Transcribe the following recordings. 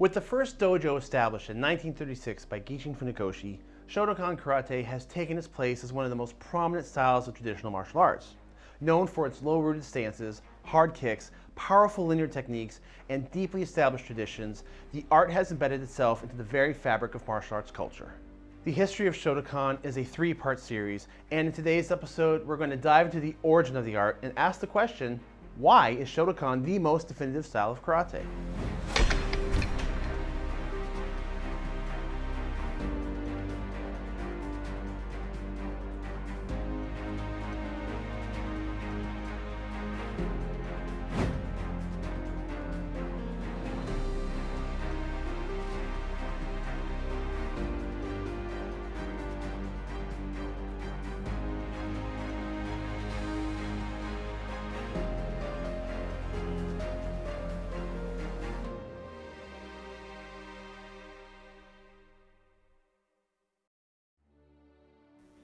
With the first dojo established in 1936 by Gichin Funakoshi, Shotokan Karate has taken its place as one of the most prominent styles of traditional martial arts. Known for its low-rooted stances, hard kicks, powerful linear techniques, and deeply established traditions, the art has embedded itself into the very fabric of martial arts culture. The history of Shotokan is a three-part series, and in today's episode, we're going to dive into the origin of the art and ask the question, why is Shotokan the most definitive style of karate?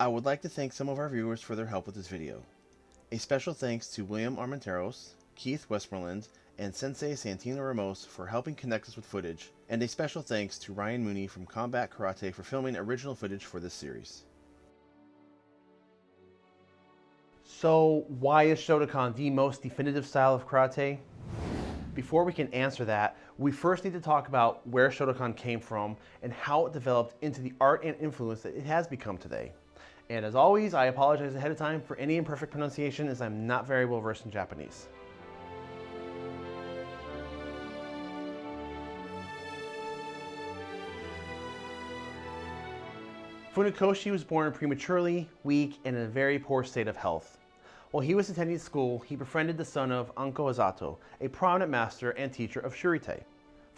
I would like to thank some of our viewers for their help with this video. A special thanks to William Armenteros, Keith Westmoreland, and Sensei Santino Ramos for helping connect us with footage, and a special thanks to Ryan Mooney from Combat Karate for filming original footage for this series. So why is Shotokan the most definitive style of karate? Before we can answer that, we first need to talk about where Shotokan came from and how it developed into the art and influence that it has become today. And as always, I apologize ahead of time for any imperfect pronunciation as I'm not very well versed in Japanese. Funakoshi was born prematurely, weak, and in a very poor state of health. While he was attending school, he befriended the son of Anko Azato, a prominent master and teacher of Shurite.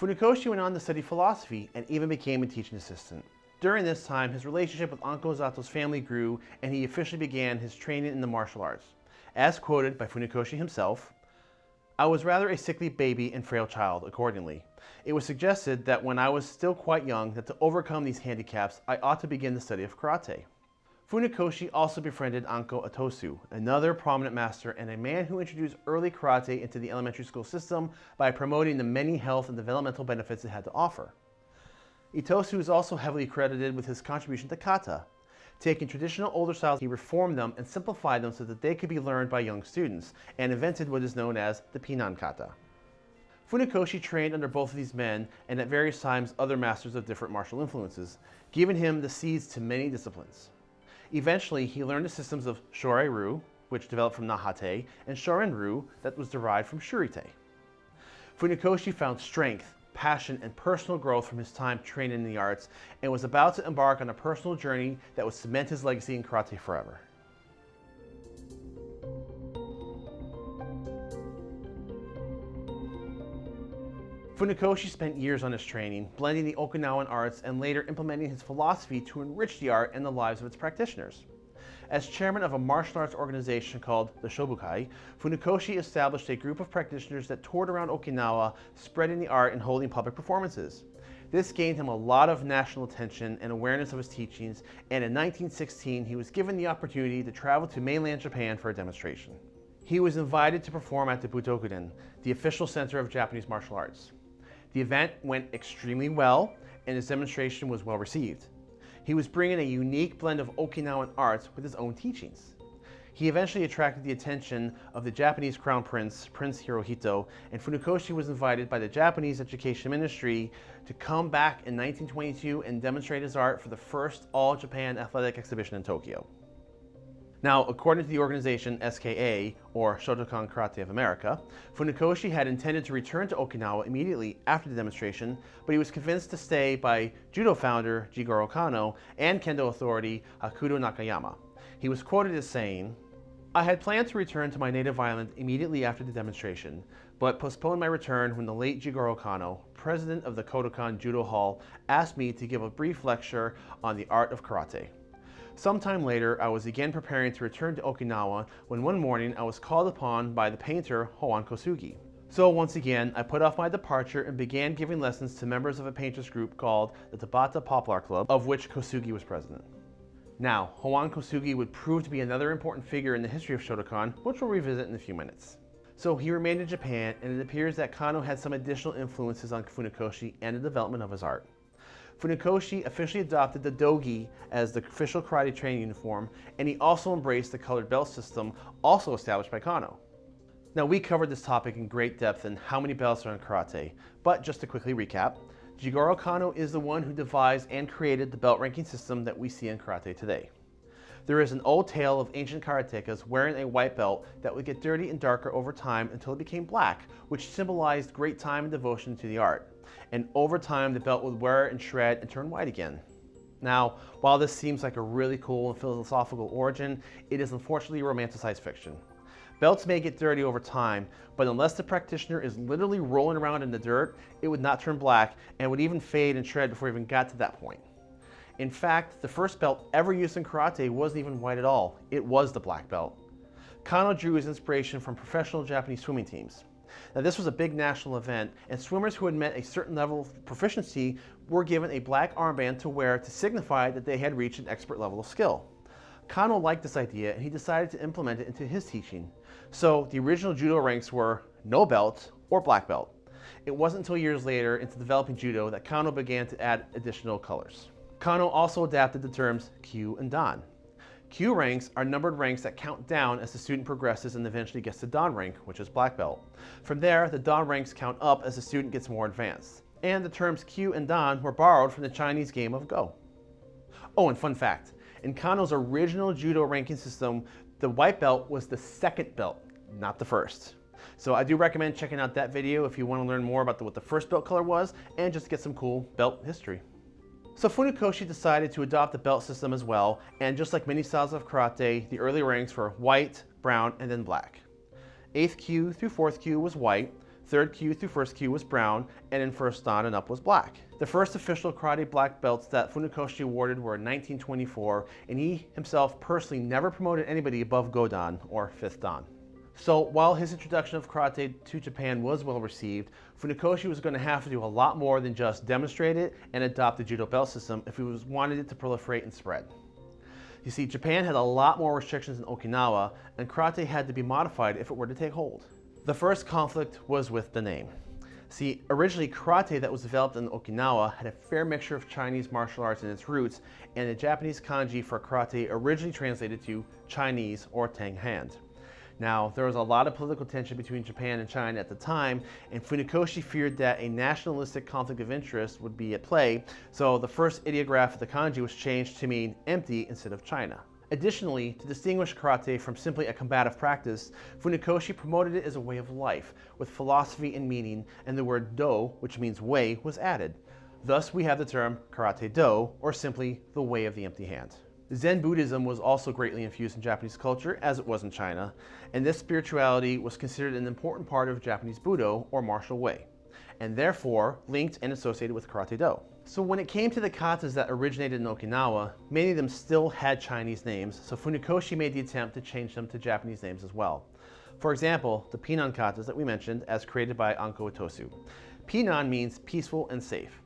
Funakoshi went on to study philosophy and even became a teaching assistant. During this time, his relationship with Anko Azato's family grew and he officially began his training in the martial arts. As quoted by Funakoshi himself, I was rather a sickly baby and frail child accordingly. It was suggested that when I was still quite young that to overcome these handicaps, I ought to begin the study of karate. Funakoshi also befriended Anko Itosu, another prominent master and a man who introduced early karate into the elementary school system by promoting the many health and developmental benefits it had to offer. Itosu is also heavily credited with his contribution to kata. Taking traditional older styles, he reformed them and simplified them so that they could be learned by young students, and invented what is known as the Pinan kata. Funakoshi trained under both of these men and at various times other masters of different martial influences, giving him the seeds to many disciplines. Eventually, he learned the systems of Shorei-ryu, which developed from Nahate, and Shorin-ryu, that was derived from Shurite. Funakoshi found strength, passion, and personal growth from his time training in the arts and was about to embark on a personal journey that would cement his legacy in karate forever. Funakoshi spent years on his training, blending the Okinawan arts and later implementing his philosophy to enrich the art and the lives of its practitioners. As chairman of a martial arts organization called the Shobukai, Funakoshi established a group of practitioners that toured around Okinawa, spreading the art and holding public performances. This gained him a lot of national attention and awareness of his teachings, and in 1916 he was given the opportunity to travel to mainland Japan for a demonstration. He was invited to perform at the Butokuden, the official center of Japanese martial arts. The event went extremely well, and his demonstration was well received. He was bringing a unique blend of Okinawan arts with his own teachings. He eventually attracted the attention of the Japanese Crown Prince, Prince Hirohito, and Funakoshi was invited by the Japanese Education Ministry to come back in 1922 and demonstrate his art for the first All-Japan Athletic Exhibition in Tokyo. Now, according to the organization SKA, or Shotokan Karate of America, Funakoshi had intended to return to Okinawa immediately after the demonstration, but he was convinced to stay by judo founder Jigoro Kano and kendo authority Hakudo Nakayama. He was quoted as saying, I had planned to return to my native island immediately after the demonstration, but postponed my return when the late Jigoro Kano, president of the Kodokan Judo Hall, asked me to give a brief lecture on the art of karate. Sometime later, I was again preparing to return to Okinawa when one morning I was called upon by the painter Hoan Kosugi. So once again, I put off my departure and began giving lessons to members of a painters group called the Tabata Poplar Club, of which Kosugi was president. Now, Hoan Kosugi would prove to be another important figure in the history of Shotokan, which we'll revisit in a few minutes. So he remained in Japan, and it appears that Kano had some additional influences on Funakoshi and the development of his art. Funakoshi officially adopted the dogi as the official karate training uniform, and he also embraced the colored belt system, also established by Kano. Now, we covered this topic in great depth and how many belts are in karate, but just to quickly recap, Jigoro Kano is the one who devised and created the belt ranking system that we see in karate today. There is an old tale of ancient karatekas wearing a white belt that would get dirty and darker over time until it became black, which symbolized great time and devotion to the art. And over time, the belt would wear and shred and turn white again. Now, while this seems like a really cool and philosophical origin, it is unfortunately romanticized fiction. Belts may get dirty over time, but unless the practitioner is literally rolling around in the dirt, it would not turn black and would even fade and shred before it even got to that point. In fact, the first belt ever used in karate wasn't even white at all. It was the black belt. Kano drew his inspiration from professional Japanese swimming teams. Now this was a big national event and swimmers who had met a certain level of proficiency were given a black armband to wear to signify that they had reached an expert level of skill. Kano liked this idea and he decided to implement it into his teaching. So the original judo ranks were no belt or black belt. It wasn't until years later into developing judo that Kano began to add additional colors. Kano also adapted the terms Kyu and Dan. Kyu ranks are numbered ranks that count down as the student progresses and eventually gets to Dan rank, which is black belt. From there, the Dan ranks count up as the student gets more advanced. And the terms Kyu and Dan were borrowed from the Chinese game of Go. Oh, and fun fact, in Kano's original judo ranking system, the white belt was the second belt, not the first. So I do recommend checking out that video if you want to learn more about the, what the first belt color was and just get some cool belt history. So Funakoshi decided to adopt the belt system as well, and just like many styles of karate, the early ranks were white, brown, and then black. 8th kyu through 4th kyu was white, 3rd kyu through 1st kyu was brown, and in 1st dan and up was black. The first official karate black belts that Funakoshi awarded were in 1924, and he himself personally never promoted anybody above Godan, or 5th dan. So while his introduction of karate to Japan was well received, Funakoshi was going to have to do a lot more than just demonstrate it and adopt the judo belt system if he was wanted it to proliferate and spread. You see, Japan had a lot more restrictions than Okinawa, and karate had to be modified if it were to take hold. The first conflict was with the name. See, originally karate that was developed in Okinawa had a fair mixture of Chinese martial arts in its roots, and the Japanese kanji for karate originally translated to Chinese or Tang hand. Now, there was a lot of political tension between Japan and China at the time, and Funakoshi feared that a nationalistic conflict of interest would be at play, so the first ideograph of the kanji was changed to mean empty instead of China. Additionally, to distinguish karate from simply a combative practice, Funakoshi promoted it as a way of life, with philosophy and meaning, and the word do, which means way, was added. Thus, we have the term karate do, or simply the way of the empty hand. Zen Buddhism was also greatly infused in Japanese culture, as it was in China, and this spirituality was considered an important part of Japanese Budo, or martial way, and therefore linked and associated with Karate Do. So when it came to the katas that originated in Okinawa, many of them still had Chinese names, so Funakoshi made the attempt to change them to Japanese names as well. For example, the Pinan katas that we mentioned as created by Anko Itosu. Pinan means peaceful and safe.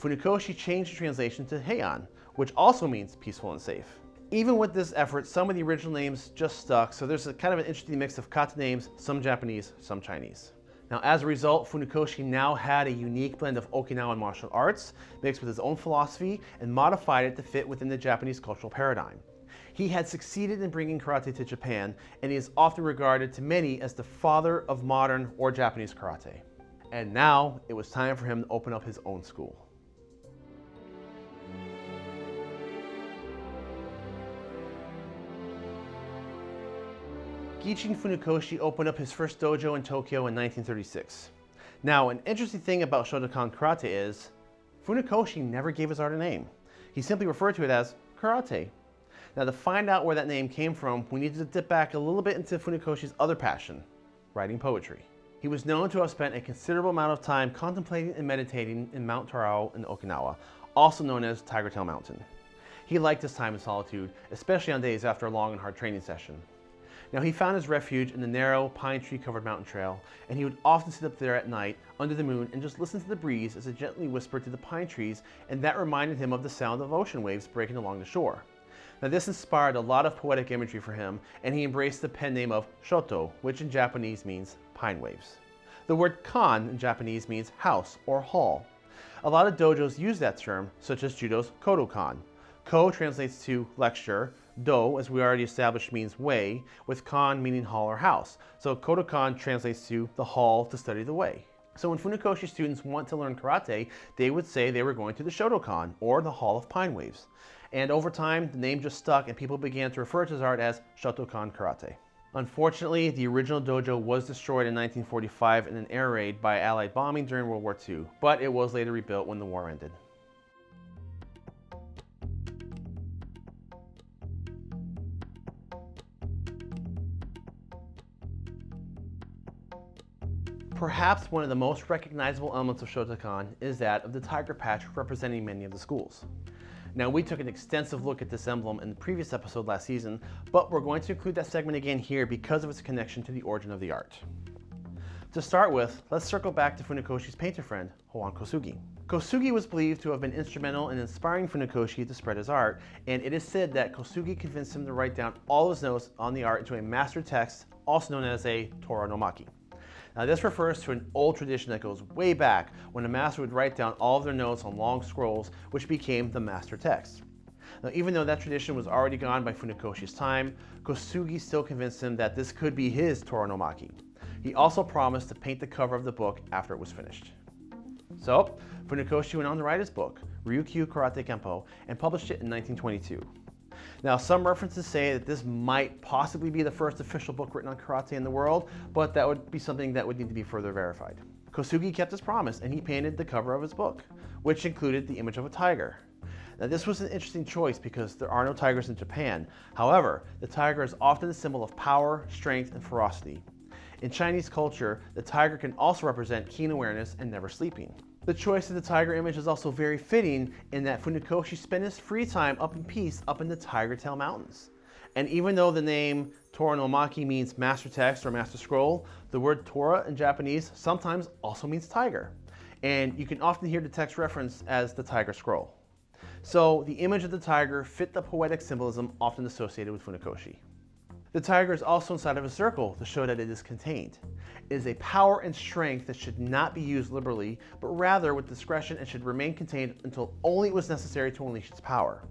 Funakoshi changed the translation to Heian, which also means peaceful and safe. Even with this effort, some of the original names just stuck, so there's a kind of an interesting mix of kata names, some Japanese, some Chinese. Now, as a result, Funakoshi now had a unique blend of Okinawan martial arts, mixed with his own philosophy, and modified it to fit within the Japanese cultural paradigm. He had succeeded in bringing karate to Japan, and he is often regarded to many as the father of modern or Japanese karate. And now, it was time for him to open up his own school. Gichin Funakoshi opened up his first dojo in Tokyo in 1936. Now, an interesting thing about Shotokan Karate is, Funakoshi never gave his art a name. He simply referred to it as karate. Now, to find out where that name came from, we need to dip back a little bit into Funakoshi's other passion, writing poetry. He was known to have spent a considerable amount of time contemplating and meditating in Mount Torao in Okinawa, also known as Tiger Tail Mountain. He liked his time in solitude, especially on days after a long and hard training session. Now he found his refuge in the narrow pine tree covered mountain trail, and he would often sit up there at night under the moon and just listen to the breeze as it gently whispered to the pine trees, and that reminded him of the sound of ocean waves breaking along the shore. Now this inspired a lot of poetic imagery for him, and he embraced the pen name of Shoto, which in Japanese means pine waves. The word kan in Japanese means house or hall. A lot of dojos use that term, such as Judo's Kodokan. Ko translates to lecture, do, as we already established, means way, with kan meaning hall or house. So Kodokan translates to the hall to study the way. So when Funakoshi students want to learn karate, they would say they were going to the Shotokan, or the Hall of Pine Waves. And over time, the name just stuck and people began to refer to his art as Shotokan Karate. Unfortunately, the original dojo was destroyed in 1945 in an air raid by Allied bombing during World War II, but it was later rebuilt when the war ended. Perhaps one of the most recognizable elements of Shotokan is that of the tiger patch representing many of the schools. Now we took an extensive look at this emblem in the previous episode last season, but we're going to include that segment again here because of its connection to the origin of the art. To start with, let's circle back to Funakoshi's painter friend, Hoan Kosugi. Kosugi was believed to have been instrumental in inspiring Funakoshi to spread his art, and it is said that Kosugi convinced him to write down all his notes on the art into a master text, also known as a Tora no Maki. Now this refers to an old tradition that goes way back when a master would write down all of their notes on long scrolls which became the master text. Now even though that tradition was already gone by Funakoshi's time, Kosugi still convinced him that this could be his Tora no Maki. He also promised to paint the cover of the book after it was finished. So, Funakoshi went on to write his book, Ryukyu Karate Kempo, and published it in 1922. Now, some references say that this might possibly be the first official book written on karate in the world, but that would be something that would need to be further verified. Kosugi kept his promise and he painted the cover of his book, which included the image of a tiger. Now this was an interesting choice because there are no tigers in Japan. However, the tiger is often a symbol of power, strength, and ferocity. In Chinese culture, the tiger can also represent keen awareness and never sleeping. The choice of the tiger image is also very fitting in that Funakoshi spent his free time up in peace up in the Tiger Tail Mountains. And even though the name Tora no means master text or master scroll, the word Tora in Japanese sometimes also means tiger. And you can often hear the text referenced as the tiger scroll. So the image of the tiger fit the poetic symbolism often associated with Funakoshi. The tiger is also inside of a circle to show that it is contained. It is a power and strength that should not be used liberally, but rather with discretion and should remain contained until only it was necessary to unleash its power.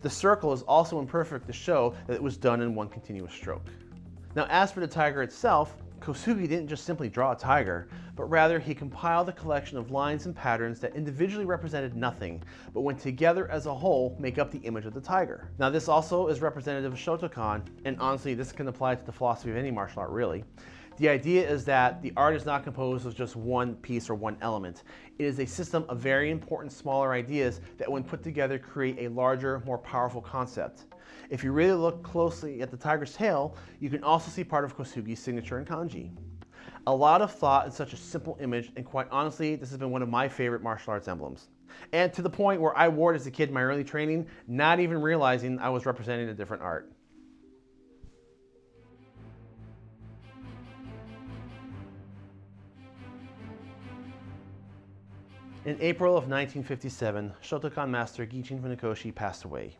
The circle is also imperfect to show that it was done in one continuous stroke. Now as for the tiger itself, Kosugi didn't just simply draw a tiger, but rather he compiled a collection of lines and patterns that individually represented nothing, but when together as a whole make up the image of the tiger. Now this also is representative of Shotokan, and honestly this can apply to the philosophy of any martial art really. The idea is that the art is not composed of just one piece or one element. It is a system of very important smaller ideas that when put together create a larger, more powerful concept. If you really look closely at the tiger's tail, you can also see part of Kosugi's signature in kanji. A lot of thought in such a simple image, and quite honestly, this has been one of my favorite martial arts emblems. And to the point where I wore it as a kid in my early training, not even realizing I was representing a different art. In April of 1957, Shotokan master Gichin Funakoshi passed away.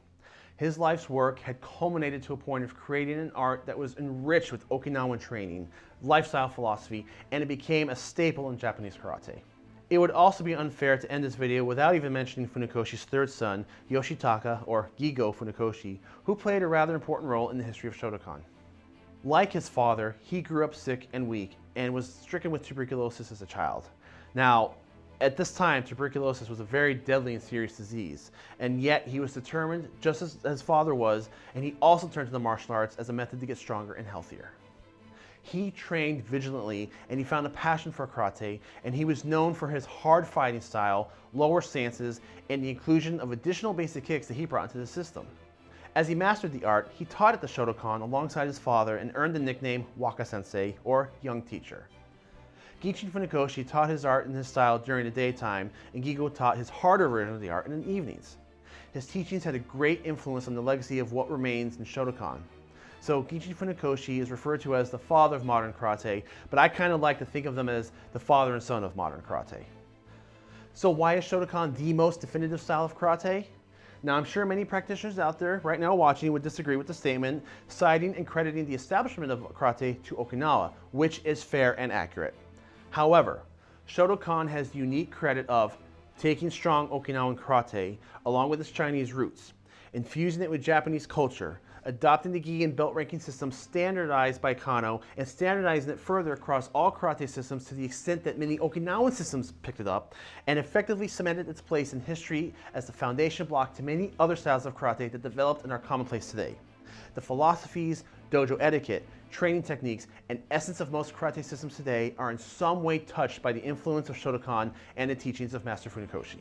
His life's work had culminated to a point of creating an art that was enriched with Okinawan training, lifestyle philosophy, and it became a staple in Japanese karate. It would also be unfair to end this video without even mentioning Funakoshi's third son, Yoshitaka, or Gigo Funakoshi, who played a rather important role in the history of Shotokan. Like his father, he grew up sick and weak and was stricken with tuberculosis as a child. Now, at this time, tuberculosis was a very deadly and serious disease, and yet he was determined, just as his father was, and he also turned to the martial arts as a method to get stronger and healthier. He trained vigilantly and he found a passion for karate, and he was known for his hard fighting style, lower stances, and the inclusion of additional basic kicks that he brought into the system. As he mastered the art, he taught at the Shotokan alongside his father and earned the nickname Waka Sensei, or Young Teacher. Gichin Funakoshi taught his art and his style during the daytime, and Gigo taught his harder version of the art in the evenings. His teachings had a great influence on the legacy of what remains in Shotokan. So Gichin Funakoshi is referred to as the father of modern karate, but I kind of like to think of them as the father and son of modern karate. So why is Shotokan the most definitive style of karate? Now, I'm sure many practitioners out there right now watching would disagree with the statement, citing and crediting the establishment of karate to Okinawa, which is fair and accurate. However, Shotokan has the unique credit of taking strong Okinawan karate along with its Chinese roots, infusing it with Japanese culture, adopting the gi and belt ranking system standardized by Kano, and standardizing it further across all karate systems to the extent that many Okinawan systems picked it up, and effectively cemented its place in history as the foundation block to many other styles of karate that developed and are commonplace today. The philosophies, dojo etiquette, training techniques, and essence of most karate systems today are in some way touched by the influence of Shotokan and the teachings of Master Funakoshi.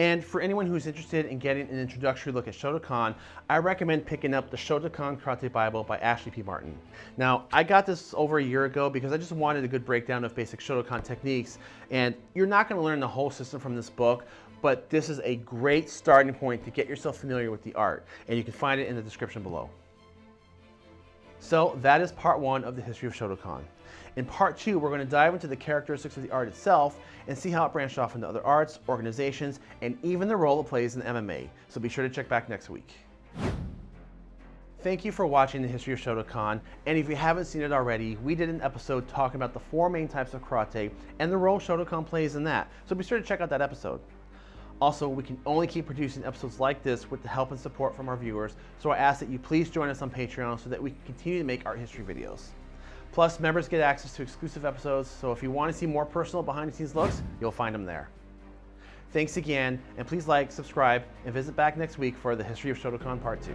And for anyone who's interested in getting an introductory look at Shotokan, I recommend picking up the Shotokan Karate Bible by Ashley P. Martin. Now, I got this over a year ago because I just wanted a good breakdown of basic Shotokan techniques. And you're not going to learn the whole system from this book, but this is a great starting point to get yourself familiar with the art. And you can find it in the description below. So that is part one of the history of Shotokan. In part two, we're going to dive into the characteristics of the art itself and see how it branched off into other arts, organizations, and even the role it plays in MMA. So be sure to check back next week. Thank you for watching the history of Shotokan, and if you haven't seen it already, we did an episode talking about the four main types of karate and the role Shotokan plays in that, so be sure to check out that episode. Also, we can only keep producing episodes like this with the help and support from our viewers, so I ask that you please join us on Patreon so that we can continue to make art history videos. Plus, members get access to exclusive episodes, so if you want to see more personal behind the scenes looks, you'll find them there. Thanks again, and please like, subscribe, and visit back next week for the History of Shotokan Part 2.